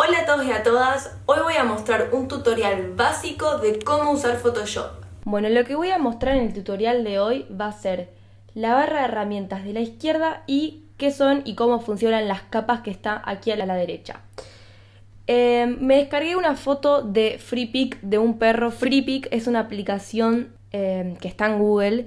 Hola a todos y a todas, hoy voy a mostrar un tutorial básico de cómo usar Photoshop. Bueno, lo que voy a mostrar en el tutorial de hoy va a ser la barra de herramientas de la izquierda y qué son y cómo funcionan las capas que está aquí a la derecha. Eh, me descargué una foto de FreePic de un perro. FreePic es una aplicación eh, que está en Google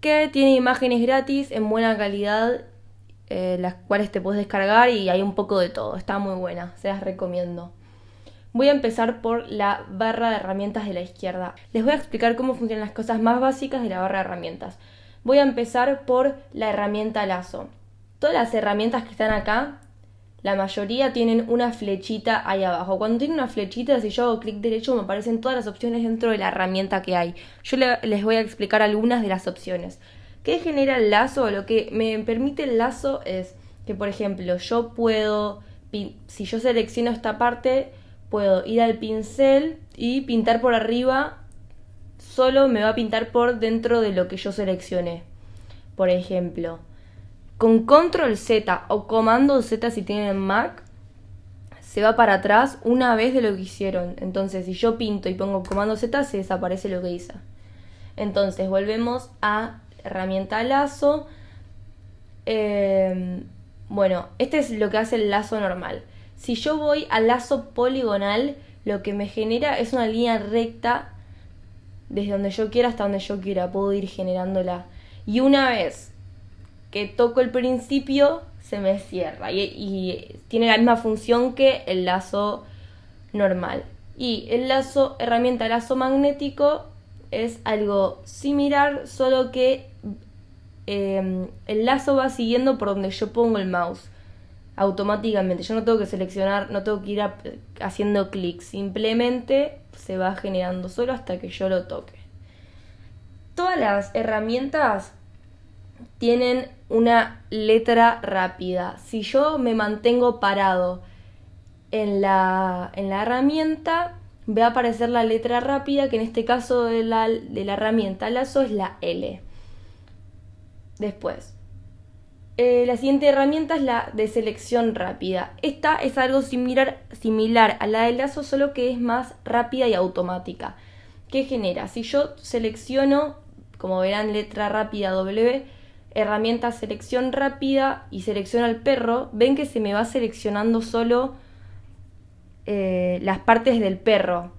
que tiene imágenes gratis en buena calidad eh, las cuales te puedes descargar y hay un poco de todo. Está muy buena, se las recomiendo. Voy a empezar por la barra de herramientas de la izquierda. Les voy a explicar cómo funcionan las cosas más básicas de la barra de herramientas. Voy a empezar por la herramienta lazo. Todas las herramientas que están acá, la mayoría tienen una flechita ahí abajo. Cuando tiene una flechita, si yo hago clic derecho, me aparecen todas las opciones dentro de la herramienta que hay. Yo les voy a explicar algunas de las opciones. ¿Qué genera el lazo? Lo que me permite el lazo es que, por ejemplo, yo puedo, si yo selecciono esta parte, puedo ir al pincel y pintar por arriba, solo me va a pintar por dentro de lo que yo seleccioné. Por ejemplo, con control Z o comando Z si tienen Mac, se va para atrás una vez de lo que hicieron. Entonces, si yo pinto y pongo comando Z, se desaparece lo que hice. Entonces, volvemos a herramienta lazo. Em, bueno, este es lo que hace el lazo normal. Si yo voy al lazo poligonal, lo que me genera es una línea recta desde donde yo quiera hasta donde yo quiera. Puedo ir generándola. Y una vez que toco el principio, se me cierra. Y, y tiene la misma función que el lazo normal. Y el lazo, herramienta lazo magnético, es algo similar, solo que Em, el lazo va siguiendo por donde yo pongo el mouse automáticamente. Yo no tengo que seleccionar, no tengo que ir haciendo clic, simplemente se va generando solo hasta que yo lo toque. Todas las herramientas tienen una letra rápida. Si yo me mantengo parado en la, en la herramienta, va a aparecer la letra rápida, que en este caso de la, de la herramienta lazo es la L. Después, eh, la siguiente herramienta es la de selección rápida. Esta es algo similar, similar a la del lazo, solo que es más rápida y automática. ¿Qué genera? Si yo selecciono, como verán, letra rápida W, herramienta selección rápida y selecciono al perro, ven que se me va seleccionando solo eh, las partes del perro.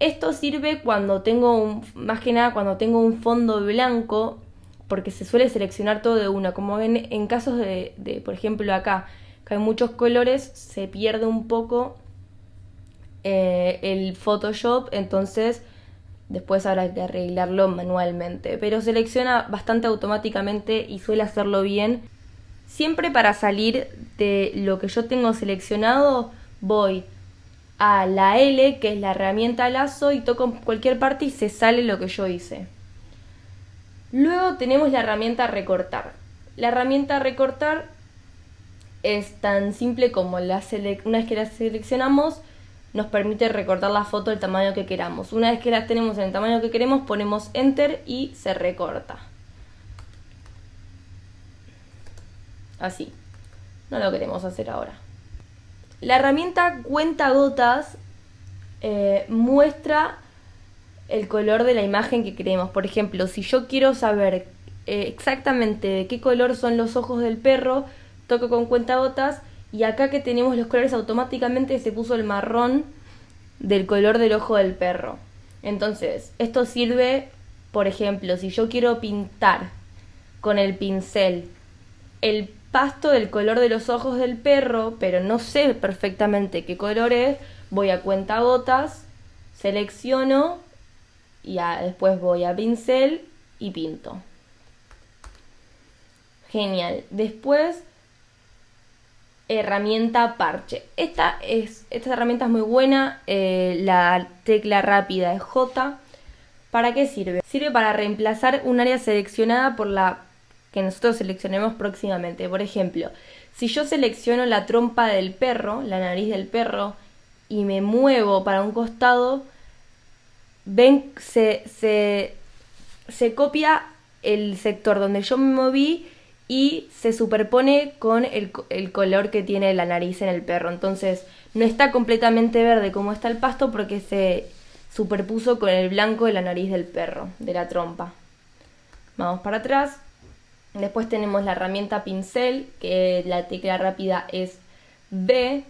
Esto sirve cuando tengo un, más que nada cuando tengo un fondo blanco porque se suele seleccionar todo de una, como en, en casos de, por ejemplo, acá, que hay muchos colores, se pierde un poco eh, el Photoshop, entonces después habrá que arreglarlo manualmente, pero selecciona bastante automáticamente y suele hacerlo bien. Siempre para salir de lo que yo tengo seleccionado, voy a la L, que es la herramienta lazo, y toco cualquier parte y se sale lo que yo hice. Luego tenemos la herramienta recortar. La herramienta recortar es tan simple como una vez que la seleccionamos nos permite recortar la foto del tamaño que queramos. Una vez que la tenemos en el tamaño que queremos ponemos enter y se recorta. Así. No lo queremos hacer ahora. La herramienta cuenta gotas eh, muestra el color de la imagen que queremos. Por ejemplo, si yo quiero saber eh, exactamente de qué color son los ojos del perro, toco con cuentagotas y acá que tenemos los colores automáticamente se puso el marrón del color del ojo del perro. Entonces, esto sirve, por ejemplo, si yo quiero pintar con el pincel el pasto del color de los ojos del perro, pero no sé perfectamente qué color es, voy a cuentagotas, selecciono y después voy a pincel y pinto. Genial. Después, herramienta parche. Esta, es, esta herramienta es muy buena. Eh, la tecla rápida es J. ¿Para qué sirve? Sirve para reemplazar un área seleccionada por la que nosotros seleccionemos próximamente. Por ejemplo, si yo selecciono la trompa del perro, la nariz del perro, y me muevo para un costado, ven, se, copia el sector donde yo me moví y se superpone con el, color que tiene la nariz en el perro. Entonces no está completamente verde como está el pasto porque se superpuso con el blanco de la nariz del perro, de la trompa. Vamos para atrás. Después tenemos la herramienta pincel, que la tecla rápida es B,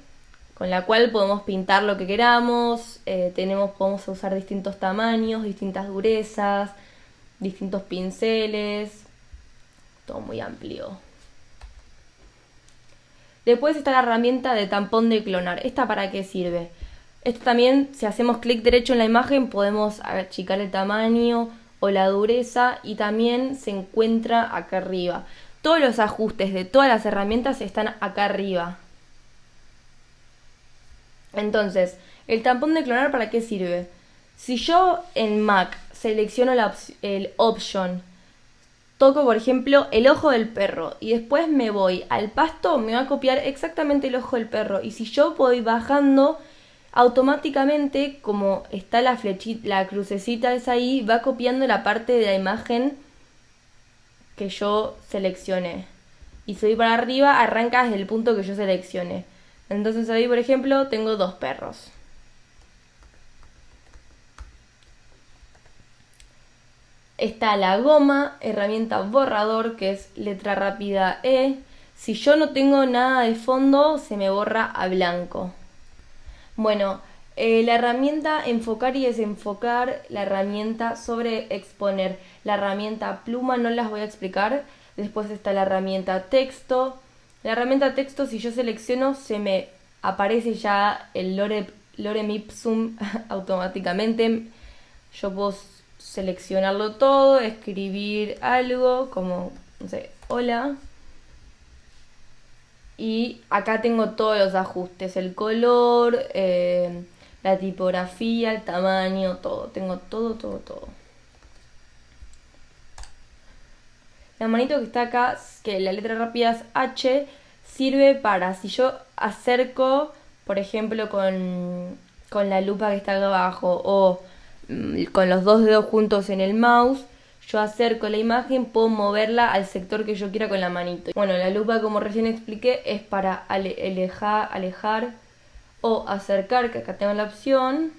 con la cual podemos pintar lo que queramos. Eh, tenemos, podemos usar distintos tamaños, distintas durezas, distintos pinceles. Todo muy amplio. Después está la herramienta de tampón de clonar. ¿Esta para qué sirve? Esto también, si hacemos clic derecho en la imagen, podemos achicar el tamaño o la dureza y también se encuentra acá arriba. Todos los ajustes de todas las herramientas están acá arriba. Entonces, el tampón de clonar para qué sirve? Si yo en Mac selecciono el option, toco por ejemplo el ojo del perro y después me voy al pasto, me va a copiar exactamente el ojo del perro. Y si yo voy bajando, automáticamente, como está la flechita, la crucecita es ahí, va copiando la parte de la imagen que yo seleccioné. Y si voy para arriba, arranca desde el punto que yo seleccioné. Entonces ahí, por ejemplo, tengo dos perros. Está la goma, herramienta borrador, que es letra rápida E. Si yo no tengo nada de fondo, se me borra a blanco. Bueno, eh, la herramienta enfocar y desenfocar, la herramienta sobre exponer, la herramienta pluma no las voy a explicar. Después está la herramienta texto, la herramienta texto, si yo selecciono, se me aparece ya el lore, lorem ipsum automáticamente. Yo puedo seleccionarlo todo, escribir algo como, no sé, hola. Y acá tengo todos los ajustes, el color, eh, la tipografía, el tamaño, todo. Tengo todo, todo, todo. La manito que está acá, que la letra rápida es H, sirve para, si yo acerco, por ejemplo, con, con la lupa que está acá abajo o mm, con los dos dedos juntos en el mouse, yo acerco la imagen, puedo moverla al sector que yo quiera con la manito. Bueno, la lupa, como recién expliqué, es para alejar, alejar o acercar, que acá tengo la opción.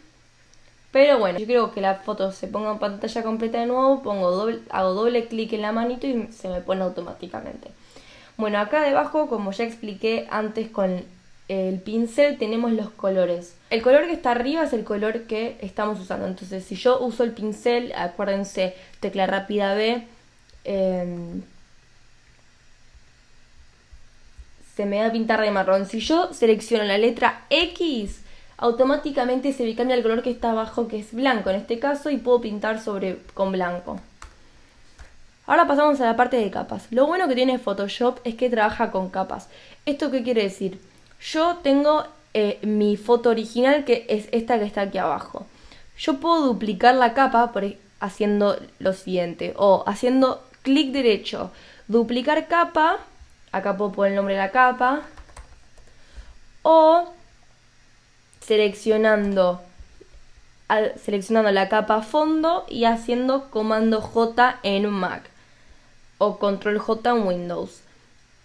Pero bueno, yo quiero que la foto se ponga en pantalla completa de nuevo, pongo doble, hago doble clic en la manito y se me pone automáticamente. Bueno, acá debajo, como ya expliqué antes con el pincel, tenemos los colores. El color que está arriba es el color que estamos usando. Entonces, si yo uso el pincel, acuérdense, tecla rápida B, em, se me va a pintar de marrón. Si yo selecciono la letra X, automáticamente se me cambia el color que está abajo, que es blanco en este caso, y puedo pintar sobre con blanco. Ahora pasamos a la parte de capas. Lo bueno que tiene Photoshop es que trabaja con capas. ¿Esto qué quiere decir? Yo tengo eh, mi foto original que es esta que está aquí abajo. Yo puedo duplicar la capa por, e, haciendo lo siguiente o haciendo clic derecho, duplicar capa, acá puedo poner el nombre de la capa, o seleccionando, seleccionando la capa fondo y haciendo comando J en Mac o control J en Windows.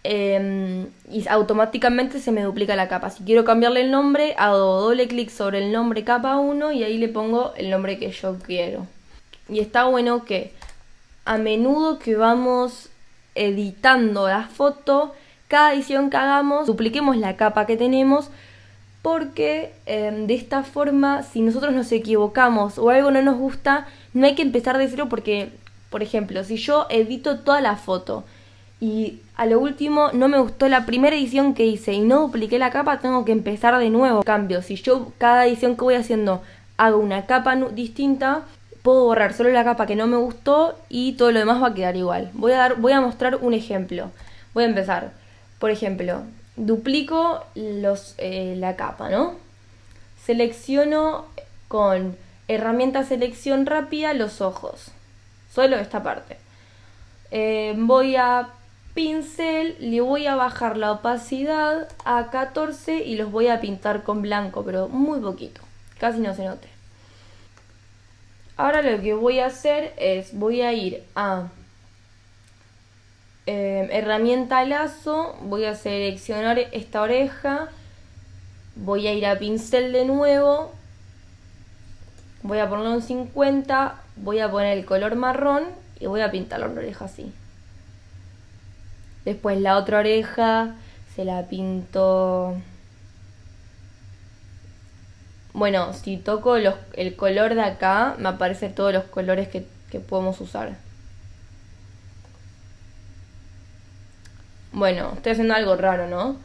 Em, y automáticamente se me duplica la capa. Si quiero cambiarle el nombre, hago doble clic sobre el nombre capa 1 y ahí le pongo el nombre que yo quiero. Y está bueno que a menudo que vamos editando la foto, cada edición que hagamos, dupliquemos la capa que tenemos porque em, de esta forma, si nosotros nos equivocamos o algo no nos gusta, no hay que empezar de cero porque, por ejemplo, si yo edito toda la foto y a lo último no me gustó la primera edición que hice y no dupliqué la capa, tengo que empezar de nuevo. cambio, si yo cada edición que voy haciendo hago una capa distinta, puedo borrar solo la capa que no me gustó y todo lo demás va a quedar igual. Voy a, dar, voy a mostrar un ejemplo. Voy a empezar. Por ejemplo, duplico los, eh, la capa, ¿no? Selecciono con herramienta selección rápida los ojos. Solo esta parte. Eh, voy a pincel le voy a bajar la opacidad a 14 y los voy a pintar con blanco, pero muy poquito, casi no se note. Ahora lo que voy a hacer es, voy a ir a eh, herramienta lazo, voy a seleccionar esta oreja, voy a ir a pincel de nuevo, voy a ponerlo en 50, voy a poner el color marrón y voy a pintar la oreja así. Después la otra oreja se la pinto... Bueno, si toco el color de acá, me aparecen todos los colores que podemos usar. Bueno, estoy haciendo algo raro, ¿no?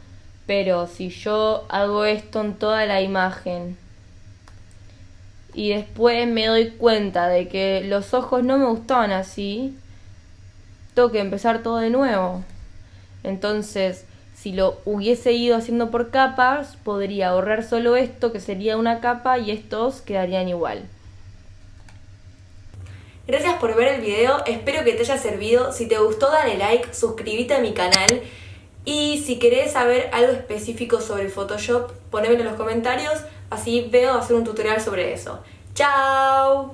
Pero si yo hago esto en toda la imagen y después me doy cuenta de que los ojos no me gustaban así, tengo que empezar todo de nuevo. Entonces, si lo hubiese ido haciendo por capas, podría ahorrar solo esto, que sería una capa, y estos quedarían igual. Gracias por ver el video, espero que te haya servido. Si te gustó dale like, suscríbete a mi canal y si querés saber algo específico sobre Photoshop, ponémelo en los comentarios, así veo hacer un tutorial sobre eso. ¡Chao!